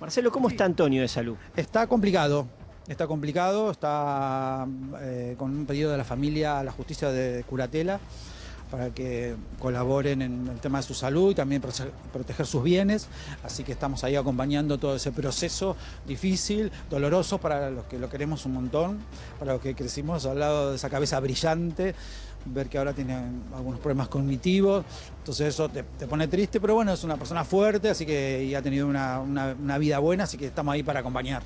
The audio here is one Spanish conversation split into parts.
Marcelo, ¿cómo está Antonio de salud? Está complicado, está complicado, está eh, con un pedido de la familia a la justicia de curatela para que colaboren en el tema de su salud y también proteger sus bienes. Así que estamos ahí acompañando todo ese proceso difícil, doloroso para los que lo queremos un montón, para los que crecimos al lado de esa cabeza brillante, ver que ahora tiene algunos problemas cognitivos. Entonces eso te, pone triste, pero bueno, es una persona fuerte, así que ha tenido una vida buena, así que estamos ahí para acompañar.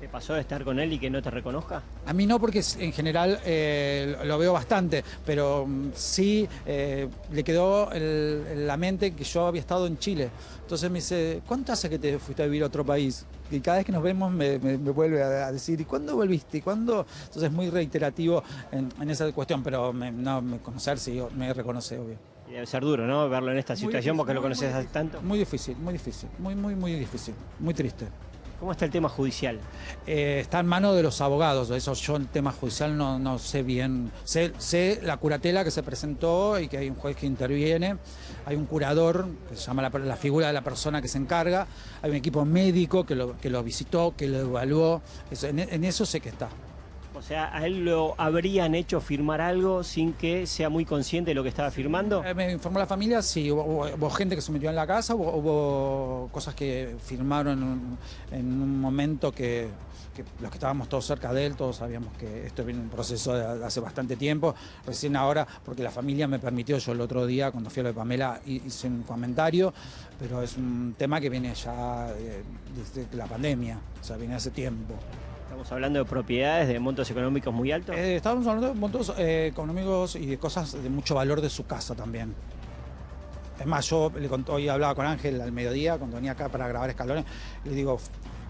¿Te pasó de estar con él y que no te reconozca? A mí no, porque en general eh, lo veo bastante, pero mm, sí eh, le quedó en la mente que yo había estado en Chile. Entonces me dice, ¿cuánto hace que te fuiste a vivir a otro país? Y cada vez que nos vemos me, vuelve a, decir, ¿y cuándo volviste? ¿Y cuándo? Entonces es muy reiterativo en, esa cuestión, pero no, me conocer sí, me reconoce, obvio. Y debe ser duro, ¿no? Verlo en esta situación porque lo conoces hace tanto. Muy difícil, muy difícil, muy, muy, muy difícil, muy triste. ¿Cómo está el tema judicial? Eh, está en manos de los abogados, eso yo el tema judicial no, sé bien. Sé, sé, la curatela que se presentó y que hay un juez que interviene, hay un curador, que se llama la, figura de la persona que se encarga, hay un equipo médico que lo, que lo visitó, que lo evaluó, en eso sé que está. O sea, ¿a él lo habrían hecho firmar algo sin que sea muy consciente de lo que estaba firmando? Eh, me informó la familia, sí, hubo, gente que se metió en la casa, hubo, cosas que firmaron en, un momento que, los que estábamos todos cerca de él, todos sabíamos que esto viene en un proceso de hace bastante tiempo, recién ahora, porque la familia me permitió, yo el otro día, cuando fui a lo de Pamela, hice un comentario, pero es un tema que viene ya eh, desde la pandemia, o sea, viene hace tiempo. ¿Estamos hablando de propiedades de montos económicos muy altos? Eh, estamos hablando de montos eh, económicos y de cosas de mucho valor de su casa también. Es más, yo le hoy hablaba con Ángel al mediodía, cuando venía acá para grabar escalones, le digo,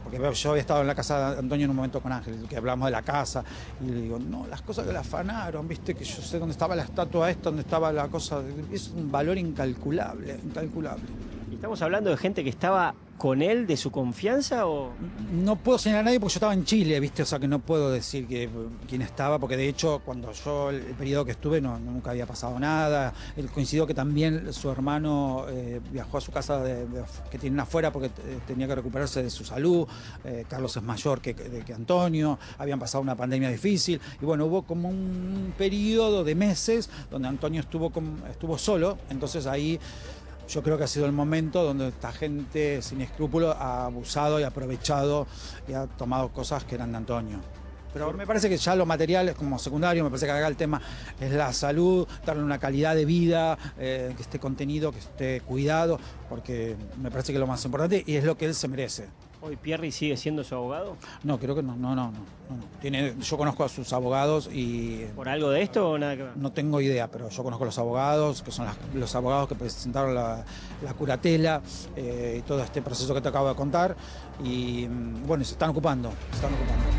porque yo había estado en la casa de Antonio en un momento con Ángel, que hablamos de la casa, y le digo, no, las cosas que la afanaron, viste, que yo sé dónde estaba la estatua esta, dónde estaba la cosa, es un valor incalculable, incalculable. ¿Estamos hablando de gente que estaba con él, de su confianza o...? No puedo señalar a nadie porque yo estaba en Chile, ¿viste? O sea que no puedo decir que, quién estaba, porque de hecho cuando yo, el periodo que estuve, no, nunca había pasado nada. Él coincidió que también su hermano eh, viajó a su casa de, que tienen afuera porque eh, tenía que recuperarse de su salud. Eh, Carlos es mayor que, que Antonio, habían pasado una pandemia difícil. Y bueno, hubo como un periodo de meses donde Antonio estuvo, estuvo solo, entonces ahí yo creo que ha sido el momento donde esta gente sin escrúpulos ha abusado y aprovechado y ha tomado cosas que eran de Antonio. Pero me parece que ya lo material es como secundario, me parece que acá el tema es la salud, darle una calidad de vida, eh, que esté contenido, que esté cuidado, porque me parece que es lo más importante y es lo que él se merece. ¿Hoy Pierri sigue siendo su abogado? No, creo que no, no, no, no. Tiene, yo conozco a sus abogados y... ¿Por algo de esto o nada que ver? No tengo idea, pero yo conozco a los abogados, que son los abogados que presentaron la, curatela eh, y todo este proceso que te acabo de contar. Y mm, bueno, se están ocupando, se están ocupando.